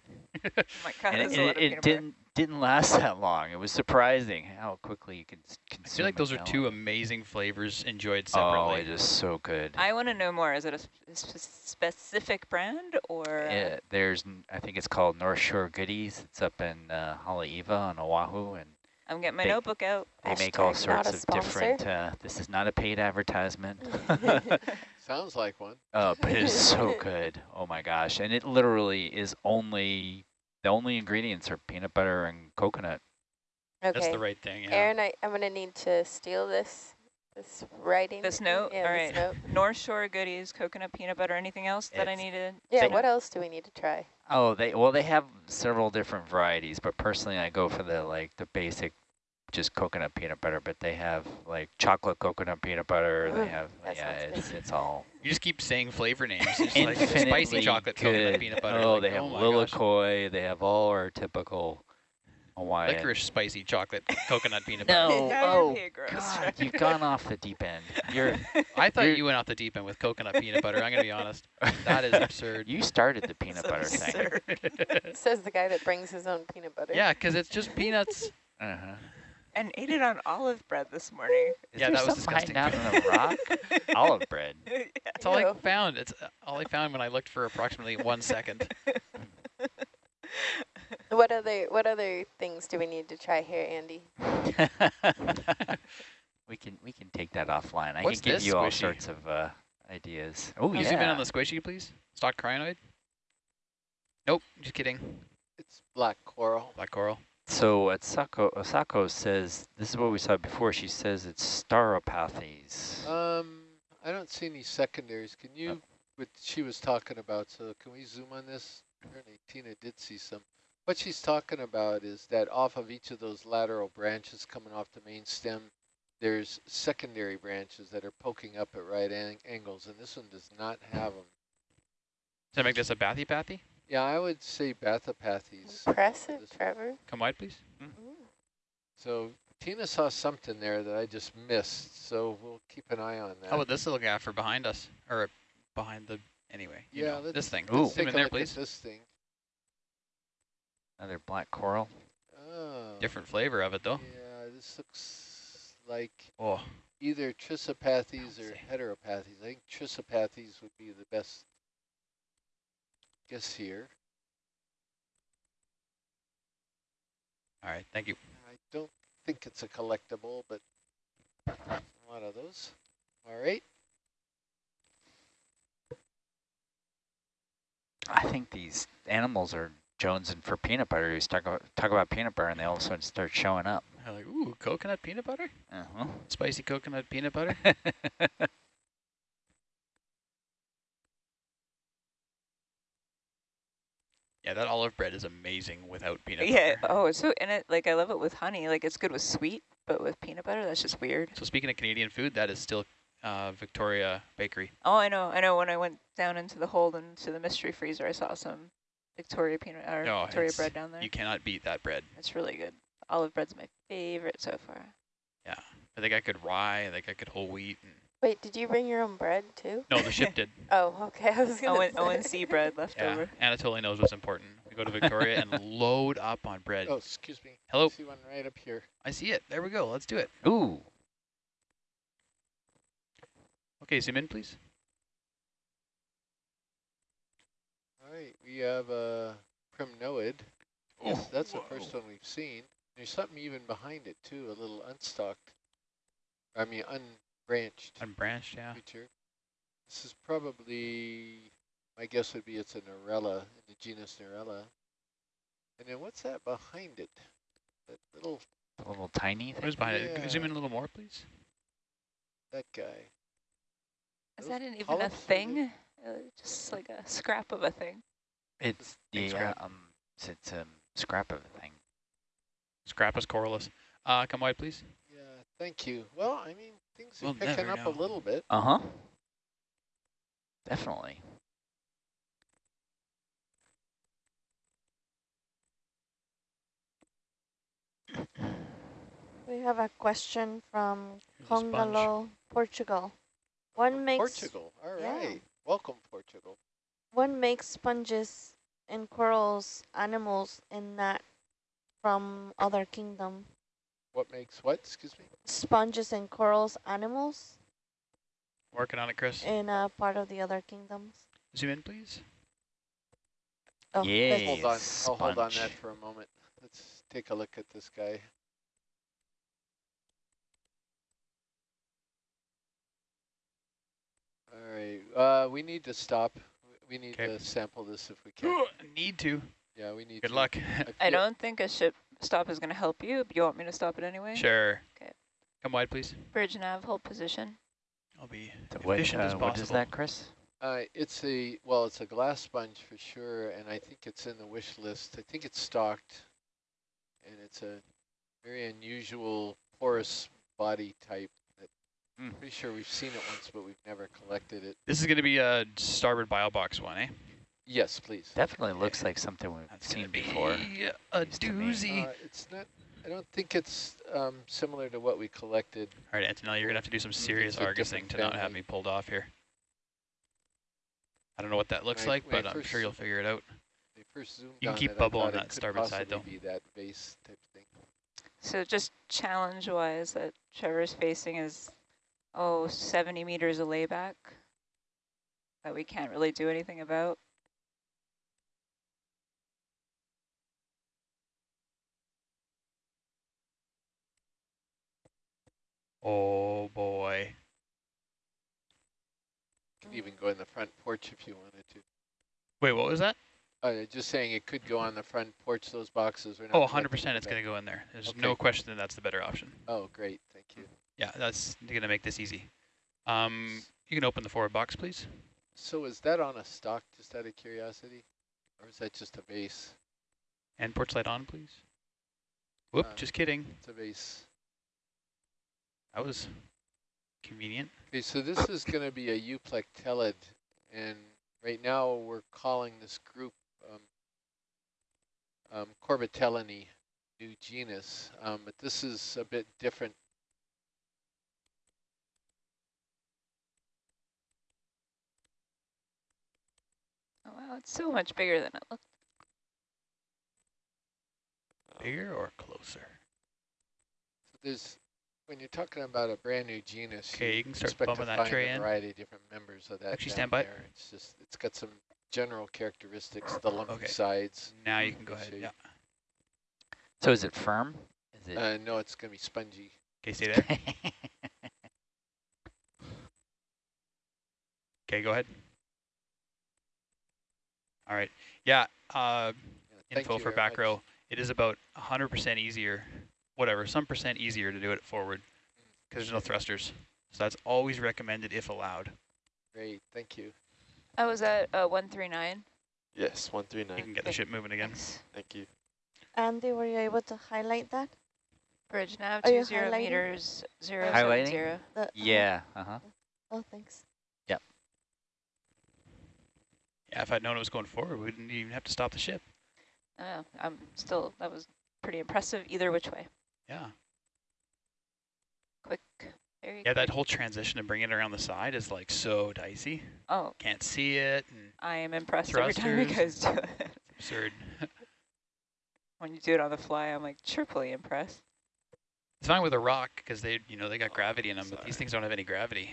oh my God,
and it,
a lot
it,
of
it
peanut butter.
didn't didn't last that long. It was surprising how quickly you can s-
I
consume.
feel like those are two amazing flavors enjoyed separately.
Oh,
separately.
it is so good.
I want to know more. Is it a sp- sp- specific brand or? uh,
Yeah, there's I think it's called North Shore Goodies. It's up in uh, Haleiwa on Oahu, and
I'm getting my
they-
notebook out.
they make all sorts
a
of different. Uh, this is not a paid advertisement.
Sounds like one.
Oh, but it is so good. Oh my gosh. And it literally is only, the only ingredients are peanut butter and coconut.
That's the right thing. Yeah.
Aaron, I, I'm gonna need to steal this this writing.
This note?
Yeah,
All
this
right.
note.
North Shore goodies, coconut peanut butter, anything else that I
It's-
need to
Yeah, what else do we need to try?
Oh, they well they have several different varieties, but personally I go for the like the basic just coconut peanut butter, but they have like chocolate coconut peanut butter,
Ugh,
they have yeah, it's it's all
You just keep saying flavor names. It's like spicy chocolate coconut
good.
peanut butter.
Oh,
like,
they have
my gosh.
Lilikoi, they have all our typical Hawaiian.
Licorice spicy chocolate coconut peanut butter.
No,
That
oh
would gross.
God, you've gone off the deep end. You're
I thought
You're-
you went off the deep end with coconut peanut butter. I'm gonna be honest. That is absurd.
you started the peanut
So
butter thing.
Says the guy that brings his own peanut butter.
yeah, because it's just peanuts.
Uh-huh.
And ate it on olive bread this morning.
Is
Yeah,
there
that was
something hiding
disgusting.
out in the rock? Olive bread.
Yeah.
That's all I found. It's uh, all I found when I looked for approximately one second.
What other what other things do we need to try here, Andy?
we can we can take that offline. I
What's
can give
this
you all
squishy?
sorts of uh, ideas. Oh yeah.
you zoom in on the squishy, please? Stock crinoid? Nope, just kidding.
It's black coral.
Black coral.
So at Sako, Osako says this is what we saw before. She says it's Stauropathes.
Um, I don't see any secondaries. Can you, what she was talking about, so can we zoom on this? Apparently Tina did see some. What she's talking about is that off of each of those lateral branches coming off the main stem, there's secondary branches that are poking up at right an angles, and this one does not have them.
Does that make this a bathy pathy?
Yeah, I would say Bathypathes.
Impressive,
This-
Trevor.
Come wide, please. Mm-hmm.
So Tina saw something there that I just missed, so we'll keep an eye on that.
How about this little guy for behind us? Or behind the, anyway, you
Yeah,
know, this thing.
Ooh.
Let's take
in
a
there,
look
please.
this thing.
Another black coral.
Oh.
Different flavor of it, though.
Yeah, this looks like
Oh,
either Trissopathes or Heteropathes. I think Trissopathes would be the best guess here.
all right, thank you.
I don't think it's a collectible, but a lot of those. All right.
I think these animals are jonesing for peanut butter. You talk about, talk about peanut butter and they all of a sudden start showing up.
I'm like, ooh, coconut peanut butter?
Uh-huh.
Spicy coconut peanut butter? yeah, that olive bread is amazing without peanut
Yeah.
butter.
Oh, it's so and it like I love it with honey. Like it's good with sweet, but with peanut butter, that's just weird.
So speaking of Canadian food, that is still uh, Victoria Bakery.
Oh, I know. I know. When I went down into the hold into the mystery freezer, I saw some Victoria peanut or
No,
Victoria bread down there.
You cannot beat that bread.
It's really good. Olive bread's my favorite so far.
Yeah, I think I could rye, I think I could whole wheat. And,
Wait, did you bring your own bread too?
no, the ship did.
Oh, okay. I was gonna
Owen,
say.
ONC bread left
Yeah,
over.
Anna totally knows what's important. We go to Victoria and load up on bread.
Oh, excuse me.
Hello.
I See one right up here.
I see it. There we go. Let's do it.
Ooh,
Okay, zoom in, please.
All right, we have uh, a primnoid. Yes, that's the first one we've seen. There's something even behind it too, a little unstocked. I mean, unbranched
Unbranched, yeah.
creature. This is probably, my guess would be it's a Narella, in the genus Narella. And then what's that behind it? That little,
a little tiny thing.
is behind it? Can you zoom in a little more, please?
that guy.
Is
Those
that an, even a
polyps are good.
thing? Uh, just like a scrap of a thing.
It's
Big
yeah,
scrap.
um, it's, it's a scrap of a thing.
Scrap is corallus. Uh, come wide, please.
Yeah, thank you. Well, I mean, things are
We'll
picking up
know.
a little bit.
Uh huh. Definitely.
We have a question from
Here's.
Congalo, Portugal. One makes
Portugal, All right. yeah. Welcome, Portugal.
one makes sponges and corals, animals, and not from other kingdom.
What makes what, excuse me?
Sponges and corals, animals,
Working on it, Chris.
in a part of the other kingdoms.
Zoom in, please.
Oh,
Yeah.
Hold on, I'll hold on that for a moment. Let's take a look at this guy. All right, uh, we need to stop. We need
'Kay.
to sample this if we can.
Need to.
Yeah, we need
Good
to.
luck.
I
feel-
don't think a ship stop is going to help you, but you want me to stop it anyway?
Sure.
Okay.
Come wide, please.
Bridge nav, hold position.
I'll be
So what,
efficient as
uh,
possible.
what is that, Chris?
Uh, it's a, well, it's a glass sponge for sure, and I think it's in the wish list. I think it's stocked, and it's a very unusual porous body type that
Hmm.
pretty sure we've seen it once, but we've never collected it.
This is going to be a starboard bio box one, eh?
Yes, please.
Definitely looks like something we've
That's gonna
seen
be
before.
a
Used to me.
doozy.
Uh, it's not, I don't think it's um, similar to what we collected.
All right, Antonella, you're going to have to do some serious
a
argusing to not have me pulled off here. I don't know what that looks
When I-
like,
I
but I'm sure you'll figure it out.
They first zoomed
You can keep bubble on that starboard side,
possibly Be that base type thing.
So just challenge-wise, that Trevor's facing is, oh, 70 meters of layback that we can't really do anything about.
Oh, boy.
Could even go in the front porch if you wanted to.
Wait, what was that?
Uh, just saying it could go on the front porch, those boxes. We're not
Oh,
collecting
100% it's going to go in there. There's
Okay.
no question that that's the better option.
Oh, great, thank you.
Yeah, that's going to make this easy. Um, you can open the forward box, please.
So is that on a stock, just out of curiosity? Or is that just a base?
And porch light on, please. Whoop,
Uh,
just kidding.
It's a base.
That was convenient.
Okay, so this is going to be a euplectellid, and right now we're calling this group um, um, Corbitellinae, new genus, um, but this is a bit different.
Oh, wow, it's so much bigger than it looked.
Bigger or closer?
So there's, when you're talking about a brand new genus,
Okay, you can start
expect to
bumping that
find
tray
a
in.
variety of different members of that
Actually, stand by.
there. It's just, it's got some general characteristics, the lumpy
Okay.
sides.
Now you can go ahead.
shape.
Yeah.
So is it firm? Is it?
Uh, no, it's going to be spongy.
Okay, stay there. Okay, go ahead. All right. Yeah, uh,
Yeah,
info
you
for back
much.
row. It is about 100% easier, whatever, some percent easier to do it forward because there's no thrusters. So that's always recommended if allowed.
Great, thank you.
I was at uh, 139.
Yes, 139.
You can get the ship moving again.
Thanks.
Thank you.
Andy, were you able to highlight that?
Bridge nav,
Are you
20 meters, zero
Highlighting?
seven zero.
The,
yeah. Uh huh.
Oh, thanks. Yep.
Yeah, if I'd known it was going forward, we wouldn't even have to stop the ship.
Oh, I'm still, that was pretty impressive either which way.
Yeah.
Quick, very
Yeah, that whole transition to bring it around the side is like so dicey.
Oh,
Can't see it and
I am impressed every time you guys
Thrusters.
do it.
absurd.
when you do it on the fly, I'm like triply impressed.
It's fine with a rock because they, you know, they got oh, gravity in them, but these things don't have any gravity.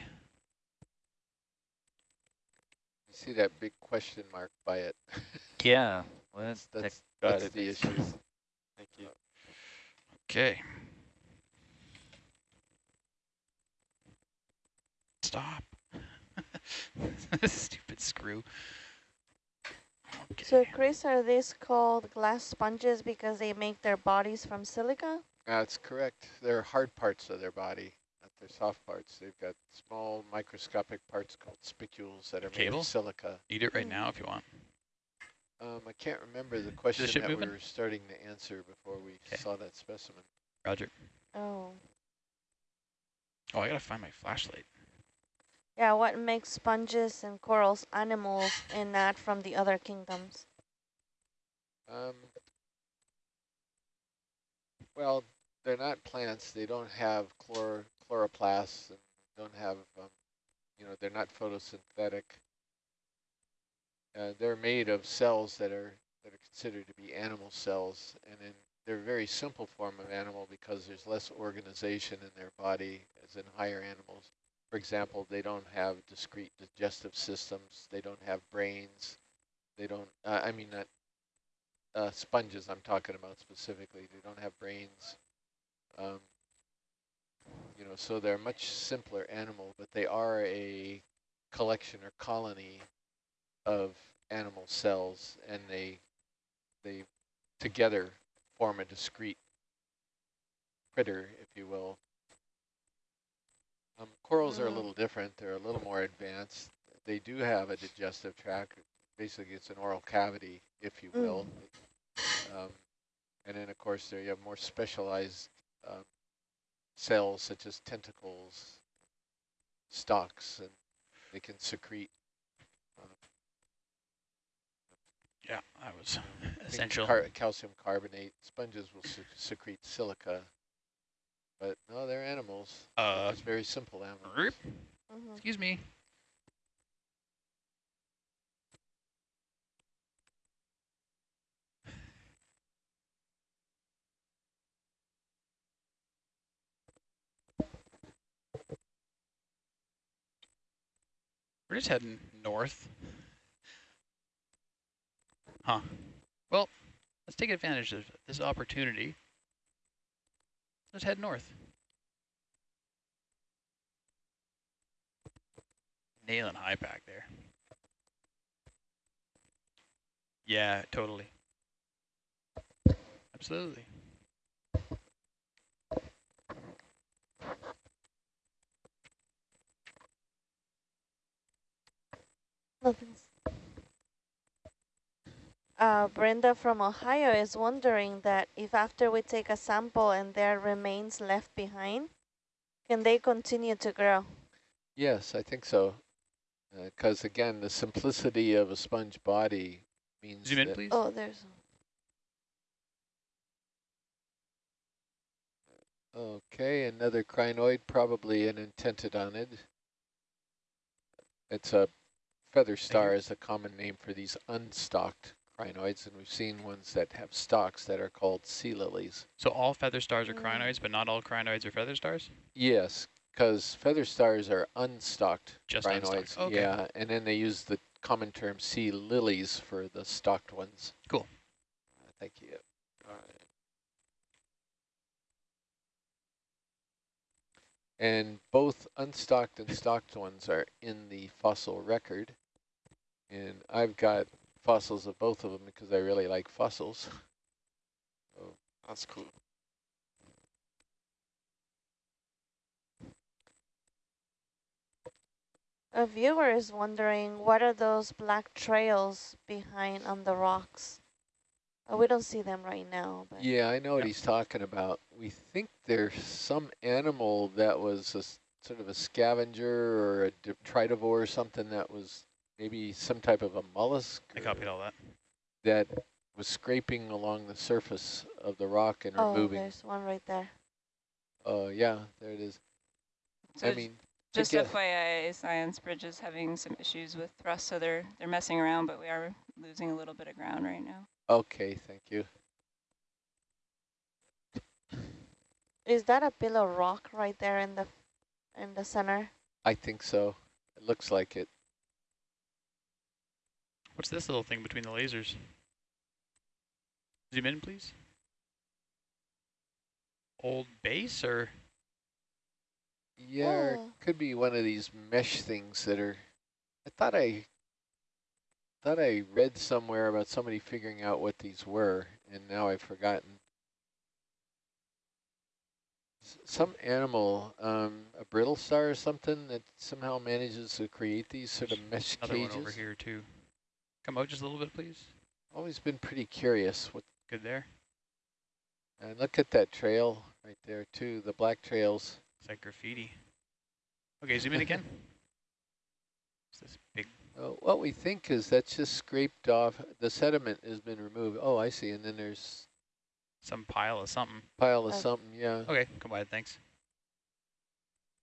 You see that big question mark by it.
Yeah. Well, that's, that-
That's,
Got
that's
it.
the issue.
Thank you.
Okay. Stop. Stupid screw. Okay.
So, Chris, are these called glass sponges because they make their bodies from silica?
That's correct. They're hard parts of their body, not their soft parts. They've got small microscopic parts called spicules that are made of silica.
Eat it right hmm. now if you want.
Um, I can't remember the question
ship
that
moving?
we were starting to answer before we
'Kay.
saw that specimen.
Roger.
Oh.
Oh, I gotta find my flashlight.
Yeah, what makes sponges and corals animals and not from the other kingdoms?
Um, well, they're not plants. They don't have chlor chloroplasts and don't have, um, you know, they're not photosynthetic. Uh, they're made of cells that are that are considered to be animal cells, and in they're a very simple form of animal because there's less organization in their body as in higher animals. For example, they don't have discrete digestive systems. They don't have brains. They don't. Uh, I mean, not uh, sponges I'm talking about specifically. They don't have brains. Um, you know, so they're a much simpler animal, but they are a collection or colony of animal cells, and they they together form a discrete critter, if you will. Um, corals are a
Mm.
little different. They're a little more advanced. They do have a digestive tract. Basically, it's an oral cavity, if you will. Um, and then, of course, there you have more specialized um, cells, such as tentacles, stalks, and they can secrete uh,
Yeah, that was essential.
car calcium carbonate. Sponges will se secrete silica. But no, they're animals.
Uh,
It's very simple animals.
Rip.
Mhm.
Excuse me. We're just heading north. Huh. Well, let's take advantage of this opportunity. Let's head north. Nailing HiPAC there. Yeah, totally. Absolutely.
Nothing's. Uh, Brenda from Ohio is wondering that if after we take a sample and there remains left behind, can they continue to grow?
Yes, I think so. Because again, the simplicity of a sponge body means
Zoom in,
that
please.
Oh, there's.
Okay, another crinoid, probably an antedonid. It's a feather star is a common name for these unstalked crinoids, and we've seen ones that have stalks that are called sea lilies.
So all feather stars are
Mm.
crinoids, but not all crinoids are feather stars?
Yes, because feather stars are unstalked
Just
crinoids.
unstalked, okay.
Yeah, and then they use the common term sea lilies for the stalked ones.
Cool.
Uh, thank you.
All right.
And both unstalked and stalked ones are in the fossil record. And I've got fossils of both of them because I really like fossils.
That's cool.
A viewer is wondering what are those black trails behind on the rocks? Uh, we don't see them right now, but
Yeah, I know what he's talking about. We think there's some animal that was a s sort of a scavenger or a detritivore or something that was maybe some type of a mollusk
I copied all that.
that was scraping along the surface of the rock and
oh,
removing.
there's one right there.
Oh, yeah, there it is.
So
I
j-
mean,
just FYI, Science Bridge is having some issues with thrust, so they're they're messing around, but we are losing a little bit of ground right now.
okay, thank you.
Is that a pillow rock right there in the in the center?
I think so. It looks like it.
What's this little thing between the lasers? Zoom in, please. Old base or
Yeah,
Oh.
could be one of these mesh things that are. I thought I thought I read somewhere about somebody figuring out what these were, and now I've forgotten. S- Some animal, um, a brittle star or something, that somehow manages to create these sort of mesh
another
cages.
one over here too? Come out just a little bit, please.
Always been pretty curious. What
Good there.
and look at that trail right there too. The black trails.
It's like graffiti. Okay, zoom in again. It's this big
Uh, what we think is that's just scraped off. The sediment has been removed. Oh, I see. And then there's
some pile of something.
pile of
Uh,
something. Yeah,
Okay, come by, thanks.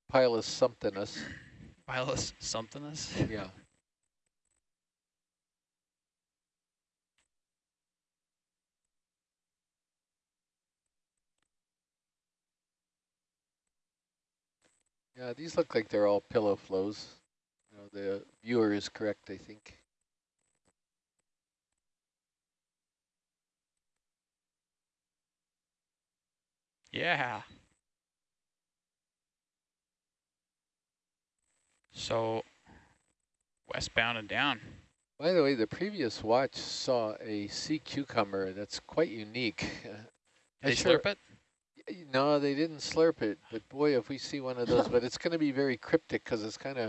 pile of somethingness.
Pile of somethingness.
Yeah. Yeah, these look like they're all pillow flows. You know, the viewer is correct, I think.
Yeah. So westbound and down.
By the way, the previous watch saw a sea cucumber that's quite unique. Uh, I
They
sure-
slurp it?
No, they didn't slurp it, but boy, if we see one of those, but it's going to be very cryptic because it's kind of